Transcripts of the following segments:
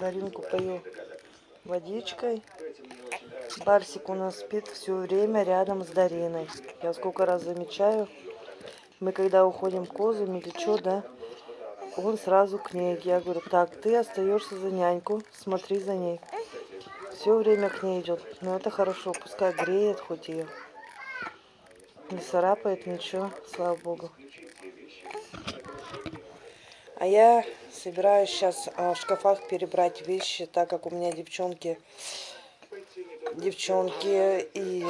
Даринку пою водичкой. Барсик у нас спит все время рядом с Дариной. Я сколько раз замечаю, мы когда уходим козами или что, да, он сразу к ней. Я говорю, так, ты остаешься за няньку, смотри за ней. Все время к ней идет. Но это хорошо, пускай греет хоть ее. Не царапает ничего, слава богу. А я собираюсь сейчас а, в шкафах перебрать вещи, так как у меня девчонки, девчонки и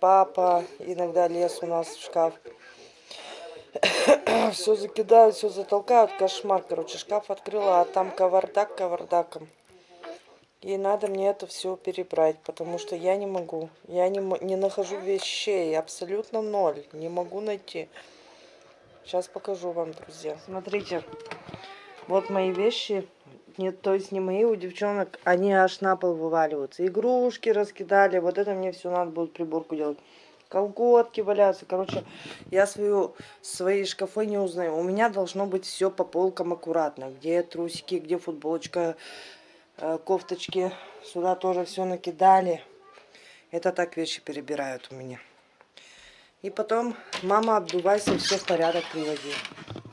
папа иногда лез у нас в шкаф. все закидают, все затолкают, кошмар, короче, шкаф открыла, а там кавардак кавардаком. И надо мне это все перебрать, потому что я не могу. Я не, не нахожу вещей, абсолютно ноль, не могу найти. Сейчас покажу вам, друзья. Смотрите, вот мои вещи, нет, то есть не мои, у девчонок, они аж на пол вываливаются. Игрушки раскидали, вот это мне все надо будет приборку делать. Колготки валяются. Короче, я свою, свои шкафы не узнаю. У меня должно быть все по полкам аккуратно. Где трусики, где футболочка, э, кофточки. Сюда тоже все накидали. Это так вещи перебирают у меня. И потом, мама, обдувайся, все в порядок приводи.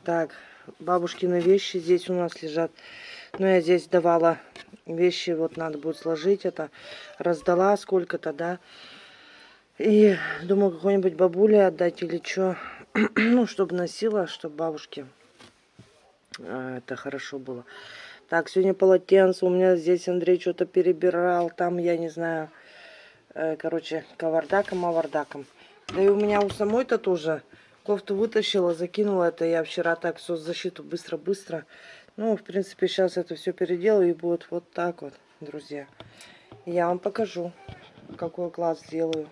Так, бабушкины вещи здесь у нас лежат. Ну, я здесь давала вещи, вот надо будет сложить это. Раздала сколько-то, да. И думаю, какой-нибудь бабуле отдать или что. ну, чтобы носила, чтобы бабушке а, это хорошо было. Так, сегодня полотенце. У меня здесь Андрей что-то перебирал. Там, я не знаю, э, короче, кавардаком, авардаком. Да и у меня у самой-то тоже Кофту вытащила, закинула это. Я вчера так соцзащиту быстро-быстро. Ну, в принципе, сейчас это все переделаю и будет вот так вот, друзья. Я вам покажу, какой класс сделаю.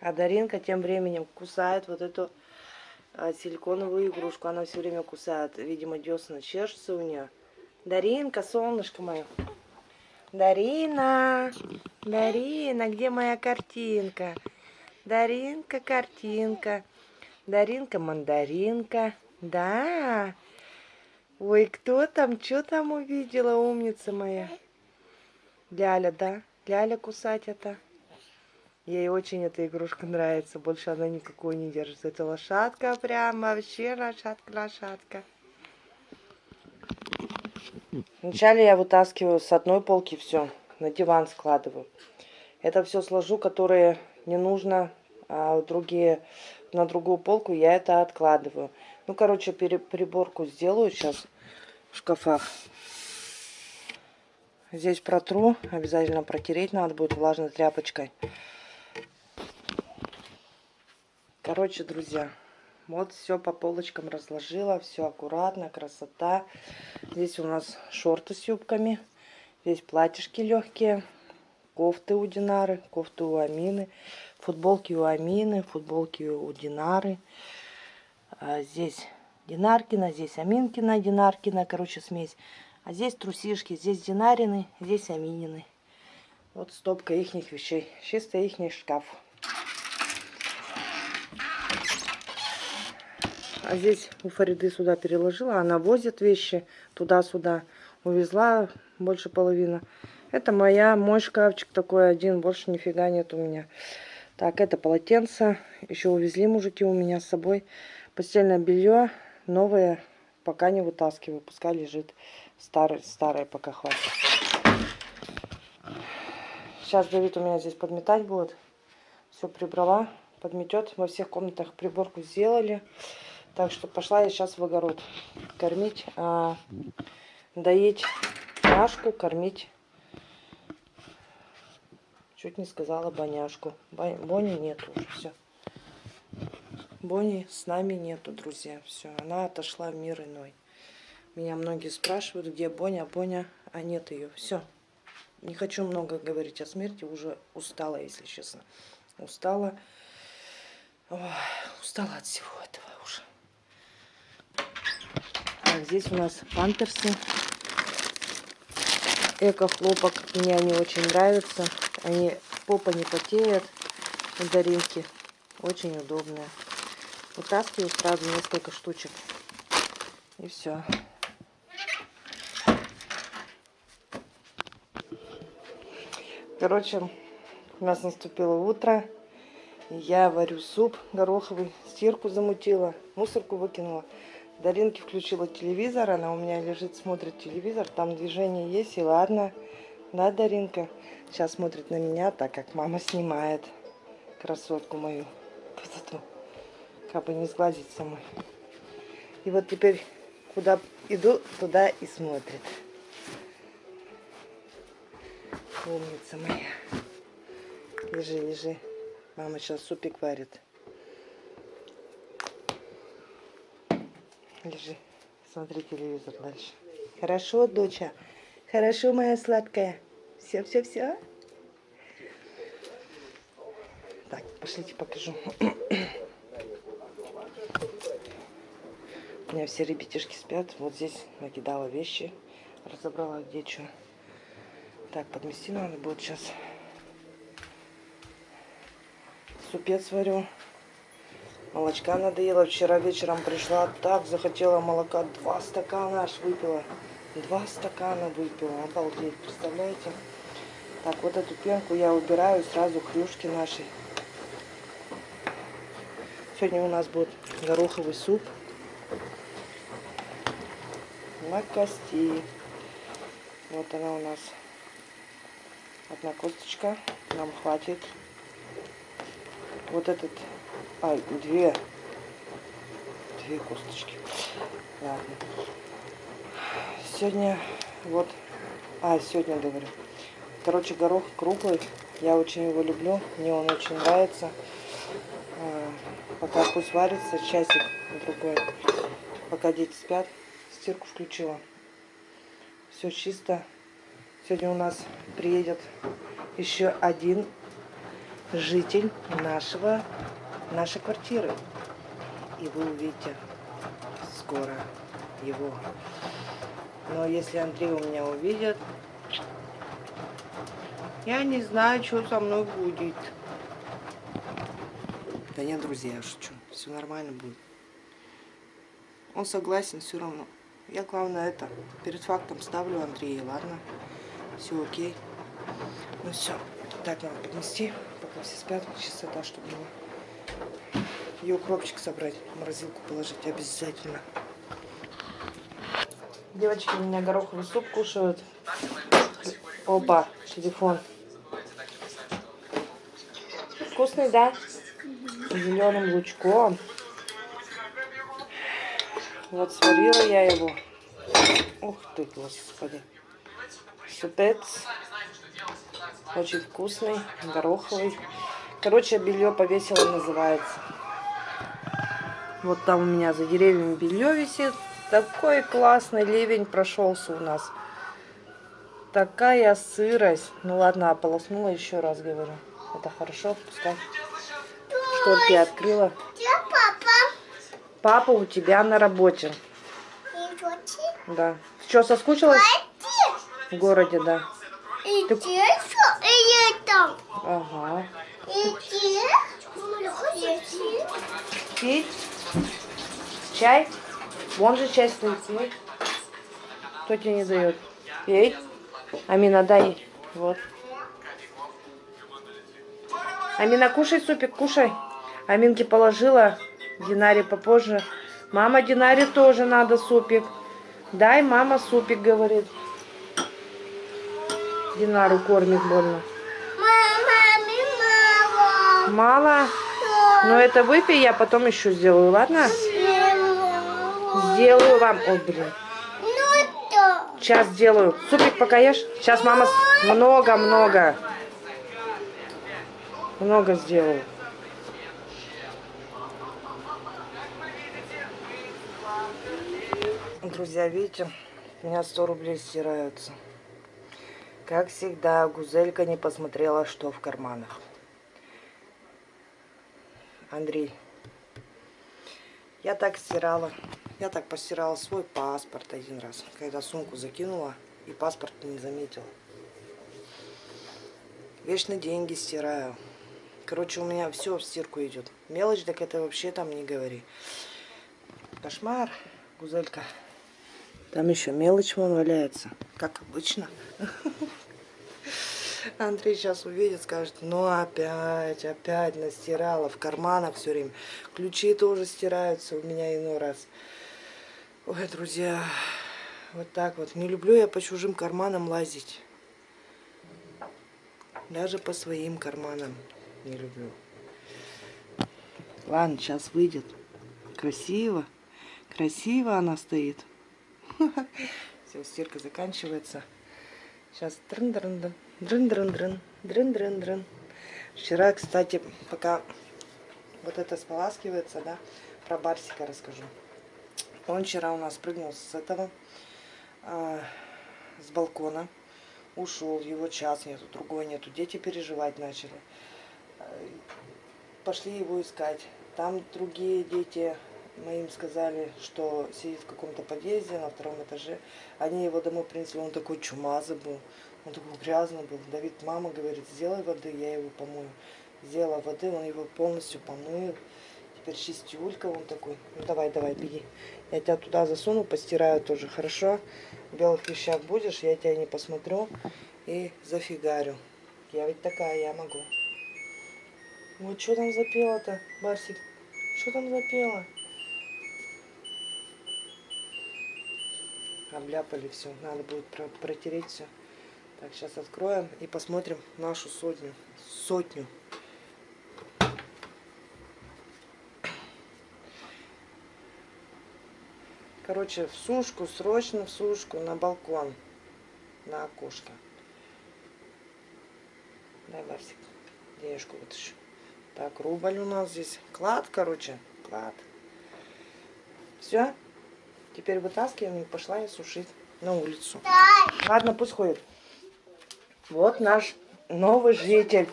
А Даринка тем временем кусает вот эту а, силиконовую игрушку. Она все время кусает. Видимо, десна чешется у нее. Даринка, солнышко мое. Дарина, Дарина, где моя картинка? Даринка, картинка. Даринка, мандаринка. Да. Ой, кто там? Что там увидела, умница моя? Ляля, да? Ляля кусать это. Ей очень эта игрушка нравится. Больше она никакой не держит. Это лошадка прям вообще лошадка-лошадка. Вначале я вытаскиваю с одной полки все. На диван складываю. Это все сложу, которые не нужно, а другие на другую полку я это откладываю. Ну, короче, приборку сделаю сейчас в шкафах. Здесь протру, обязательно протереть надо будет влажной тряпочкой. Короче, друзья, вот все по полочкам разложила, все аккуратно, красота. Здесь у нас шорты с юбками, здесь платьишки легкие кофты у Динары, кофты у Амины, футболки у Амины, футболки у Динары. А здесь Динаркина, здесь Аминкина, Динаркина, короче, смесь. А здесь трусишки, здесь Динарины, здесь Аминины. Вот стопка ихних вещей. Чисто ихний шкаф. А здесь у Фариды сюда переложила. Она возит вещи туда-сюда. Увезла больше половины. Это моя, мой шкафчик такой один, больше нифига нет у меня. Так, это полотенце. Еще увезли мужики у меня с собой. Постельное белье новое пока не вытаскиваю. Пускай лежит старое, старое пока хватит. Сейчас Давид у меня здесь подметать будет. Все прибрала, подметет. Во всех комнатах приборку сделали. Так что пошла я сейчас в огород кормить, а, доить Машку, кормить Чуть не сказала Боняшку. Бони нету уже, все. Бони с нами нету, друзья. Все, она отошла в мир иной. Меня многие спрашивают, где Боня, Боня, а нет ее. Все. Не хочу много говорить о смерти, уже устала, если честно. Устала. Ой, устала от всего этого уже. Так, здесь у нас памперсы. Эко-хлопок. Мне они очень нравятся. Они попа не потеет Даринки. Очень удобная. Вытаскиваю сразу несколько штучек. И все. Короче, у нас наступило утро. Я варю суп гороховый, стирку замутила, мусорку выкинула. Даринки включила телевизор, она у меня лежит, смотрит телевизор, там движение есть, и ладно. Да, Даринка? Сейчас смотрит на меня, так как мама снимает красотку мою. Красоту. Как бы не сглазить самой. И вот теперь, куда иду, туда и смотрит. Умница моя. Лежи, лежи. Мама сейчас супик варит. Лежи. Смотри телевизор дальше. Хорошо, доча? Хорошо, моя сладкая? Все, все, все? Так, пошлите покажу. У меня все ребятишки спят. Вот здесь накидала вещи. Разобрала где что. Так, подмести надо будет сейчас. Супец варю. Молочка надоело. Вчера вечером пришла, так захотела молока. Два стакана аж выпила. Два стакана выпила. Обалдеть, представляете? Так, вот эту пенку я убираю сразу хрюшки нашей. Сегодня у нас будет гороховый суп на кости. Вот она у нас Одна косточка нам хватит. Вот этот, а, две, две косточки. Ладно. Сегодня вот, а, сегодня говорю. Короче, горох круглый. Я очень его люблю. Мне он очень нравится. А, пока пусть варится, часик другой. Пока дети спят, стирку включила. Все чисто. Сегодня у нас приедет еще один житель нашего, нашей квартиры. И вы увидите скоро его. Но если Андрей у меня увидит, я не знаю, что со мной будет. Да нет, друзья, я шучу. Все нормально будет. Он согласен все равно. Я, главное, это перед фактом ставлю Андрея, ладно? Все окей. Ну все. Так надо поднести, пока все спят. Чистота, чтобы было. И укропчик собрать, в морозилку положить обязательно. Девочки у меня гороховый суп кушают. Опа, телефон. Вкусный, да? Зеленым лучком. Вот сварила я его. Ух ты, господи. Супец. Очень вкусный, гороховый. Короче, белье повесила называется. Вот там у меня за деревьями белье висит. Такой классный ливень прошелся у нас. Такая сырость. Ну ладно, ополоснула еще раз, говорю. Это хорошо, пускай. Шторки открыла. Папа у тебя на работе. Да. Что, соскучилась? В городе, да. И Ты... и там. Ага. И Пить? Чай? Вон же стоит. Пей. Кто тебе не дает? Пей. Амина, дай. Вот. Амина, кушай супик, кушай. Аминке положила. Динаре попозже. Мама, Динаре тоже надо супик. Дай, мама, супик, говорит. Динару кормит больно. Мама, Мало? мало. Ну это выпей, я потом еще сделаю, ладно? Сделаю вам. Ой, блин. Ну. Сейчас сделаю. Супик пока ешь. Сейчас мама много-много. Много сделаю. Друзья, видите, у меня 100 рублей стираются. Как всегда, Гузелька не посмотрела, что в карманах. Андрей, я так стирала. Я так постирала свой паспорт один раз, когда сумку закинула и паспорт не заметила. Вечно деньги стираю. Короче, у меня все в стирку идет. Мелочь, так это вообще там не говори. Кошмар, Гузелька. Там еще мелочь вон валяется, как обычно. Андрей сейчас увидит, скажет, ну опять, опять настирала в карманах все время. Ключи тоже стираются у меня иной раз. Ой, друзья, вот так вот. Не люблю я по чужим карманам лазить. Даже по своим карманам не люблю. Ладно, сейчас выйдет. Красиво. Красиво она стоит. Все, стирка заканчивается. Сейчас дрын-дрын-дрын. Дрын-дрын-дрын. Дрын-дрын-дрын. Вчера, кстати, пока вот это споласкивается, да, про барсика расскажу. Он вчера у нас прыгнул с этого, а, с балкона, ушел, его час нету, другой нету. Дети переживать начали. А, Пошли его искать. Там другие дети, мы им сказали, что сидит в каком-то подъезде на втором этаже. Они его домой принесли, он такой чумазый был, он такой грязный был. Давид, мама говорит, сделай воды, я его помою. Сделала воды, он его полностью помыл. Теперь чистюлька он такой. Ну давай, давай, беги. Я тебя туда засуну, постираю тоже, хорошо? В белых вещах будешь, я тебя не посмотрю и зафигарю. Я ведь такая, я могу. Вот что там запела-то, Барсик? Что там запела? Обляпали все. Надо будет про- протереть все. Так, сейчас откроем и посмотрим нашу сотню. Сотню. Короче, в сушку, срочно в сушку, на балкон, на окошко. Дай, Барсик, денежку вытащу. Так, рубль у нас здесь. Клад, короче, клад. Все. Теперь вытаскиваем и пошла я сушить на улицу. Ладно, пусть ходит. Вот наш новый житель.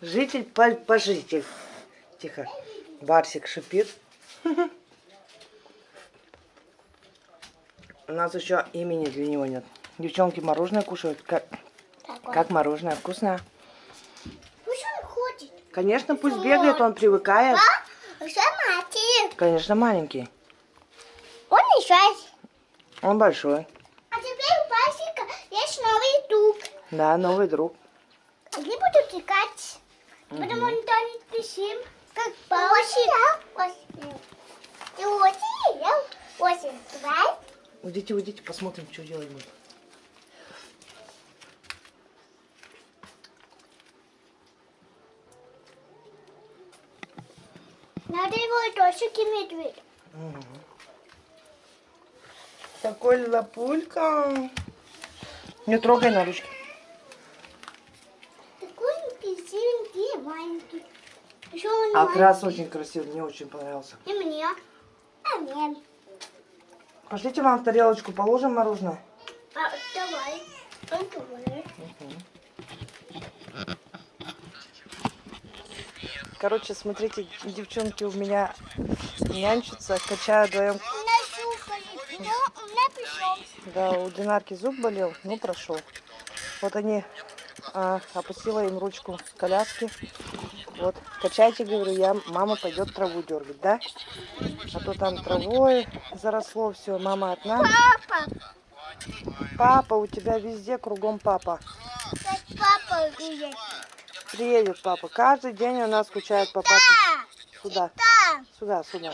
Житель по пожитель. Тихо. Барсик шипит. У нас еще имени для него нет. Девчонки мороженое кушают. Как, как мороженое? Вкусное? Пусть он ходит. Конечно, пусть бегает, он привыкает. Смотри. Конечно, маленький. Он еще. Он большой. А теперь у Басика есть новый друг. Да, новый друг. Они будут играть. Потому что они пишем, как Басик. Ты очень Очень. Давай. Уйдите, уйдите, посмотрим, что делать будет. Надо его тоже медведь. Такой лапулька. Не трогай на ручки. Такой красивенький, маленький. Еще он Окрас очень красивый, мне очень понравился. И мне. А мне. Пошлите вам в тарелочку положим мороженое. А, давай. Он думает. Короче, смотрите, девчонки у меня нянчатся, качают вдвоем. Да, у Динарки зуб болел, ну прошел. Вот они, а, опустила им ручку коляски. Вот, качайте, говорю, я, мама пойдет траву дергать, да? А то там травой заросло все, мама одна. Папа. Папа, у тебя везде кругом папа. Папа говорит. Приедет папа. Каждый день у нас скучает. Да. Сюда, Да. сюда, сюда.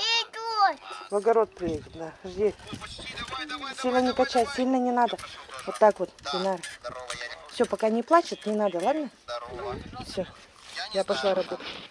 В огород приедет, да. Жди. Сильно не качай, сильно не надо. Вот так вот, Динар. Все, пока не плачет, не надо, ладно? Все. Я пошла работать.